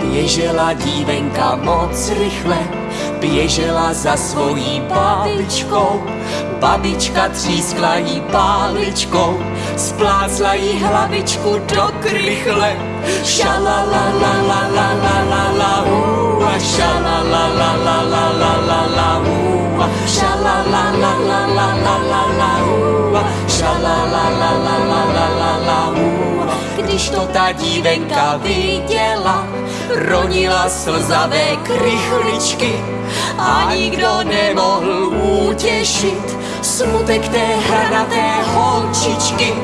Běžela dívenka moc rychle, běžela za svojí babičkou. Babička třískla jí páličkou, splácla jí hlavičku do krychle. Šala la la la la la la la uh, a šala la la la la la la la uh, a šala la la la la la la la uh, a šala la la la la la la la uh. Když to ta dívenka viděla, ronila slzavé krychličky a nikdo nemohl utěšit smutek té hranaté holčičky.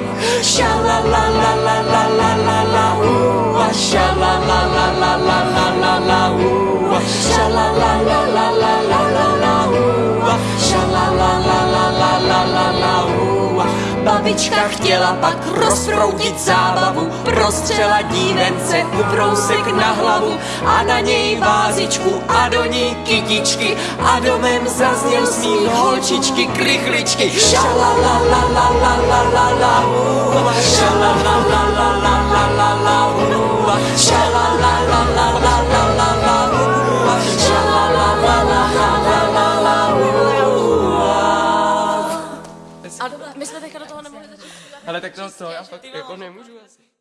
Babička chtěla pak rozproudit zábavu, prostřela dívence ubrousek na hlavu a na něj vázičku a do ní kytičky a domem zazněl smích holčičky krychličky. Šala A my jsme teďka do toho nemohli začít. Ale tak to, to já fakt jako nemůžu asi.